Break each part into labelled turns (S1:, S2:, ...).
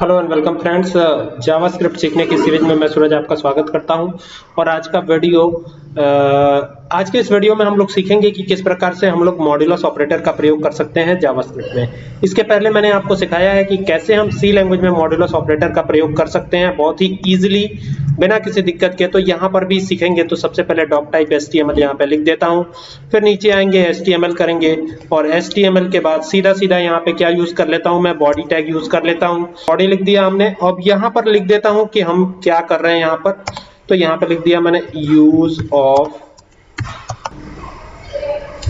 S1: Hello and welcome friends JavaScript सीखने की series में मैं सूरज आपका स्वागत करता हूँ। और आज का वीडियो uh, आज के इस वीडियो में हम लोग सीखेंगे कि किस प्रकार से हम लोग मॉड्यूलस ऑपरेटर का प्रयोग कर सकते हैं जावास्क्रिप्ट में। इसके पहले मैंने आपको सिखाया है कि कैसे हम सी लैंग्वेज में मॉड्यूलस ऑपरेटर का प्रयोग कर सकते हैं बहुत ही ईजिली बिना किसी दिक्कत के। तो यहाँ पर भी सीखेंगे तो सबसे पहले doctype S T M L यहाँ पे लिख देता हूँ, फिर नीचे आएँगे एस टी एम एल करेंगे और एस टी एम एल के बाद सीधा सीधा यहाँ पे क्या यूज़ कर लेता हूँ मैं? बॉडी टैग यूज़ कर लेता हूँ। बॉडी लिख दिया हमने। अब यहाँ पर लिख देता हूँ कि हम क्या कर रहे हैं यहाँ पर। तो यहाँ पर लिख दिया मैंने यूज़ ऑफ़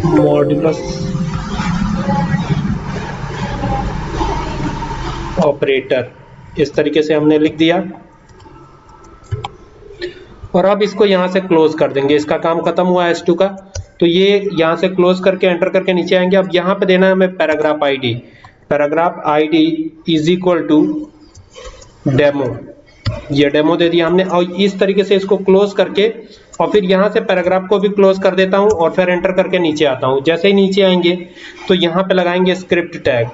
S1: मॉड्यूलस ऑपरेटर। इस तरीके से हमने लिख दिया। और अब इसको यहाँ से क्लोज कर देंगे। इसका काम खत्म हुआ है S2 का। तो ये यहाँ से क्लोज करके, एंटर करके नीचे आएँगे। अब यहाँ पे देना है हमें paragraph ID. Paragraph ID is equal to demo ये डेमो दे दिया हमने। और इस तरीके से इसको क्लोज करके, और फिर यहाँ से पैराग्राफ को भी क्लोज कर देता हूँ और फिर एंटर करके नीचे आता हूँ। जैसे ही नीचे आएँगे तो यहाँ पे लगाएँगे स्क्रिप्ट टैग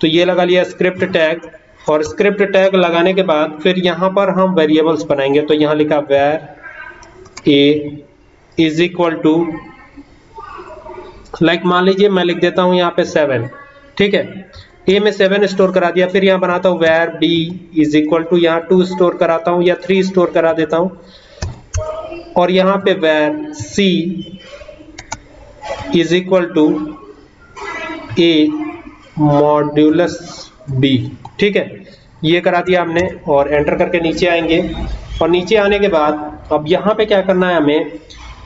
S1: तो ये लगा लिया स्क्रिप्ट टैग और स्क्रिप्ट टैग लगाने के बाद फिर यहाँ पर हम वेरिएबल्स बनाएँगे। तो यहाँ लिखा var a is equal to like मान लीजिए मैं लिख देता हूँ यहाँ पे सेवन ठीक है? ए में सेवन स्टोर करा दिया, फिर यहाँ बनाता हूँ var b is equal to यहाँ टू स्टोर कराता हूँ या थ्री स्टोर करा देता हूँ। और यहाँ पे var c is equal to a modulus b ठीक है? ये करा दिया हमने और एंटर करके नीचे आएँगे। और नीचे आने के बाद अब यहाँ पे क्या करना है हमें?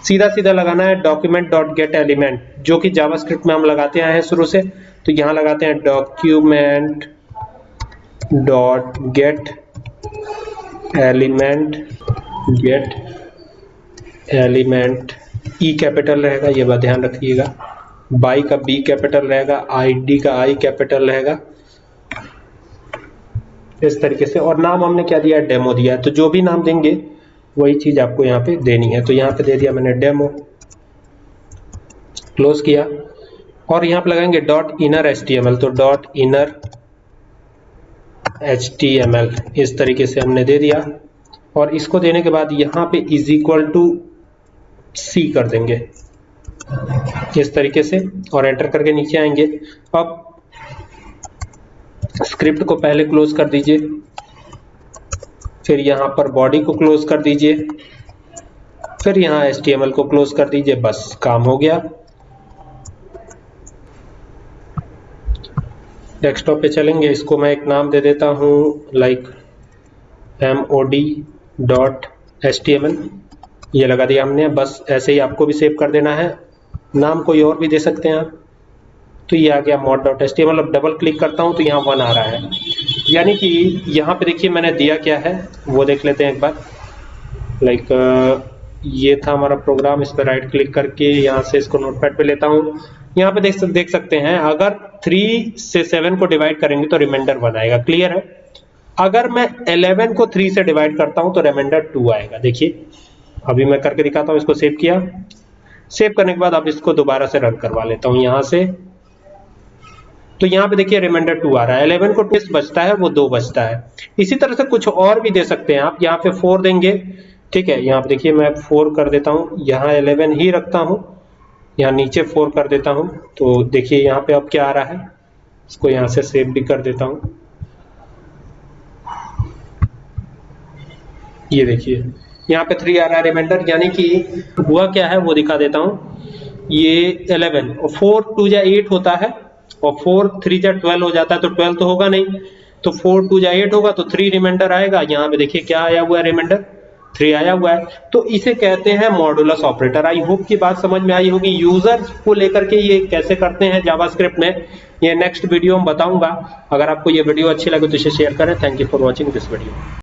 S1: सीधा सीधा लगाना है डॉक्यूमेंट डॉट गेट एलिमेंट जो कि जावास्क्रिप्ट में हम लगाते आए हैं शुरू से। तो यहाँ लगाते हैं document dot get element get element E capital रहेगा, ये बात ध्यान रखिएगा। बाई का बी कैपिटल रहेगा आईडी का आई कैपिटल रहेगा। इस तरीके से, और नाम हमने क्या दिया है? डेमो दिया है। तो जो भी नाम देंगे वही चीज़ आपको यहाँ पे देनी है। तो यहाँ पे दे दिया मैंने डेमो क्लोज किया। और यहाँ पे लगाएँगे डॉट इनर एच तो डॉट इनर एच इस तरीके से हमने दे दिया। और इसको देने के बाद यहाँ पे इज़ इक्वल टू सी कर देंगे। इस तरीके से और एंटर करके नीचे आएँगे। अब स्क्रिप्ट को पहले क्लोज कर दीजिए। फिर यहाँ पर बॉडी को क्लोज कर दीजिए। फिर यहाँ एस को क्लोज कर दीजिए, बस काम हो गया। डेस्कटॉप पे चलेंगे, इसको मैं एक नाम दे देता हूँ like M O D dot S T M L ये लगा दिया हमने, बस ऐसे ही आपको भी सेव कर देना है। नाम कोई और भी दे सकते हैं आप। तो ये आ गया mod dot S T M L अब डबल क्लिक करता हूँ तो यहाँ वन आ रहा है। यानी कि यहाँ पे देखिए मैंने दिया क्या है, वो देख लेते हैं एक बार। लाइक ये था हमारा प्रोग्राम इस पर राइट क्लिक करके यहाँ से इसको नोटपैड पे लेता हूँ। यहाँ पे देख देख सकते हैं, अगर थ्री से सेवन को डिवाइड करेंगे तो रिमाइंडर वन आएगा। क्लियर है? अगर मैं 11 को 3 से डिवाइड करता हूँ तो रिमाइंडर 2 आएगा। देखिए, अभी मैं करके दिखाता हूँ, इसको सेव किया। सेव करने के बाद अब इसको दोबारा से रन करवा लेता हूँ यहाँ से। तो यहाँ पे देखिए रिमाइंडर टू आ रहा है। 11 को टेस्ट बचता है वो दो बचता है। इसी तरह से कुछ और भी दे सकते हैं आप। यहाँ पे फोर देंगे। ठीक है, यहाँ पे देखिए मैं फोर कर देता हूँ। यहाँ 11 ही रखता हूँ। यहाँ नीचे फोर कर देता हूँ। तो देखिए यहाँ पे अब क्या आ रहा है? इसको यहाँ से सेव भी कर देता हूँ। ये देखिए, यहाँ पे थ्री आ रहा है रिमाइंडर यानी कि हुआ क्या है वो दिखा देता हूँ। ये इलेवन और फोर टू जा एट होता है। और फोर थ्री जा ट्वेल्व हो जाता है तो ट्वेल्व तो होगा नहीं। तो फोर टू जा एट होगा तो थ्री रिमाइंडर आएगा। यहाँ पे देखिए क्या आया हुआ है रिमाइंडर थ्री आया हुआ है। तो इसे कहते हैं मॉडुलस ऑपरेटर आई होप की बात समझ में आई होगी। यूज़र को लेकर के ये कैसे करते हैं जावास्क्रिप्ट में, ये नेक्स्ट वीडियो में बताऊँगा। अगर आपको ये वीडियो अच्छी लगे तो इसे शेयर करें। Thank you for watching this video